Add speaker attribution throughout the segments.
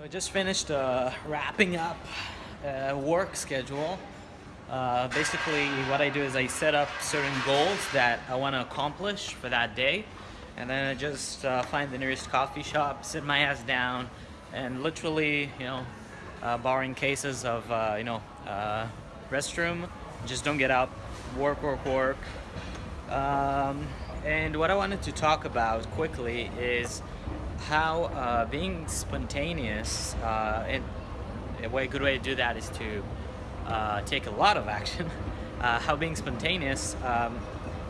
Speaker 1: So I just finished uh, wrapping up a work schedule. Uh, basically what I do is I set up certain goals that I want to accomplish for that day and then I just uh, find the nearest coffee shop, sit my ass down and literally, you know, uh, borrowing cases of, uh, you know, uh, restroom, just don't get up, work, work, work. Um, and what I wanted to talk about quickly is how uh, being spontaneous, uh, and a way, good way to do that is to uh, take a lot of action. Uh, how being spontaneous um,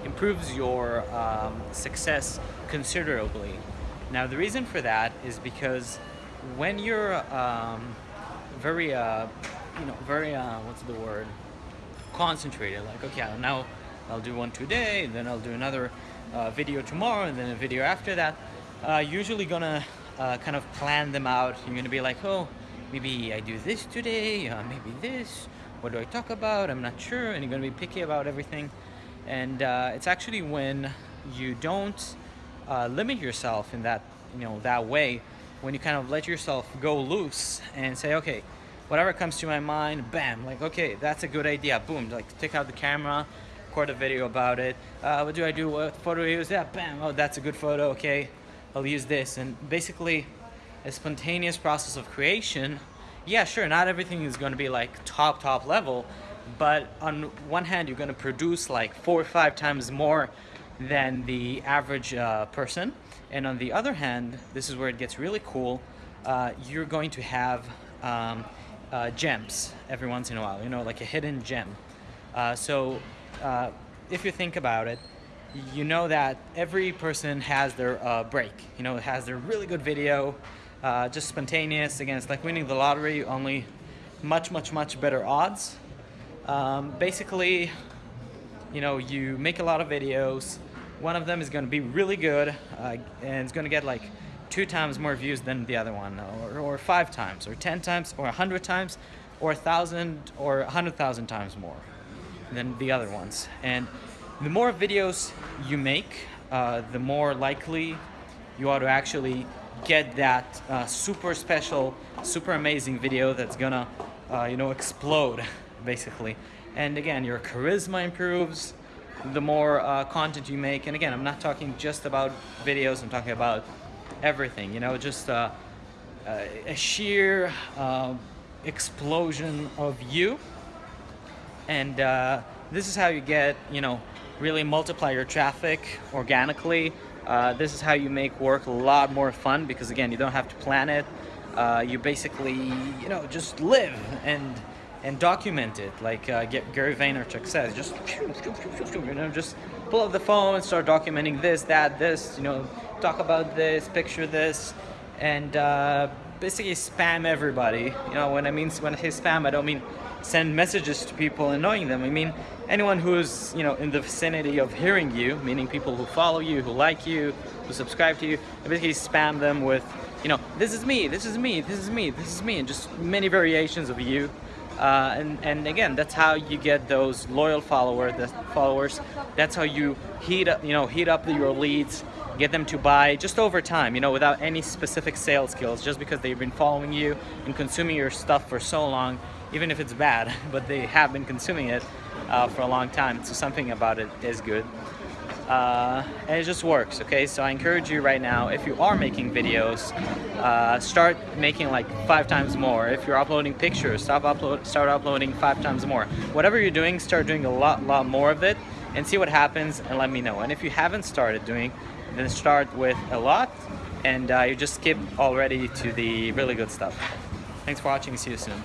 Speaker 1: improves your um, success considerably. Now the reason for that is because when you're um, very, uh, you know, very, uh, what's the word, concentrated, like, okay, now I'll do one today, and then I'll do another video tomorrow, and then a video after that, uh, usually gonna uh, kind of plan them out. You're gonna be like, oh, maybe I do this today, uh, maybe this. What do I talk about? I'm not sure. And you're gonna be picky about everything. And uh, it's actually when you don't uh, limit yourself in that, you know, that way, when you kind of let yourself go loose and say, okay, whatever comes to my mind, bam, like, okay, that's a good idea, boom, like take out the camera, record a video about it. Uh, what do I do? What photo use? Yeah, bam, oh, that's a good photo, okay. I'll use this. And basically, a spontaneous process of creation, yeah, sure, not everything is going to be like top, top level, but on one hand, you're going to produce like four or five times more than the average uh, person. And on the other hand, this is where it gets really cool, uh, you're going to have um, uh, gems every once in a while, you know, like a hidden gem. Uh, so uh, if you think about it, you know that every person has their uh, break, you know, has their really good video, uh, just spontaneous, again, it's like winning the lottery, only much, much, much better odds. Um, basically, you know, you make a lot of videos, one of them is going to be really good, uh, and it's going to get like two times more views than the other one, or, or five times, or 10 times, or a hundred times, or a thousand, or a hundred thousand times more than the other ones. And the more videos you make, uh, the more likely you are to actually get that uh, super special, super amazing video that's gonna, uh, you know, explode, basically. And again, your charisma improves the more uh, content you make. And again, I'm not talking just about videos, I'm talking about everything, you know, just uh, uh, a sheer explosion of you. And this is how you get, you know, really multiply your traffic organically. Uh, this is how you make work a lot more fun because again, you don't have to plan it. Uh, you basically, you know, just live and and document it like uh, Gary Vaynerchuk says. Just you know, just pull up the phone and start documenting this, that, this. You know, talk about this, picture this, and uh, basically spam everybody. You know, when I mean when I say spam, I don't mean send messages to people annoying them. I mean anyone who's you know in the vicinity of hearing you, meaning people who follow you, who like you, who subscribe to you, and basically spam them with you know this is me, this is me, this is me, this is me, and just many variations of you. Uh, and, and again, that's how you get those loyal follower, the followers. That's how you heat up, you know, heat up your leads, get them to buy just over time, you know, without any specific sales skills, just because they've been following you and consuming your stuff for so long, even if it's bad, but they have been consuming it uh, for a long time. So something about it is good. Uh, and it just works, okay? So I encourage you right now, if you are making videos, uh, start making like five times more. If you're uploading pictures, stop upload, start uploading five times more. Whatever you're doing, start doing a lot, lot more of it and see what happens and let me know. And if you haven't started doing, then start with a lot and uh, you just skip already to the really good stuff. Thanks for watching, see you soon.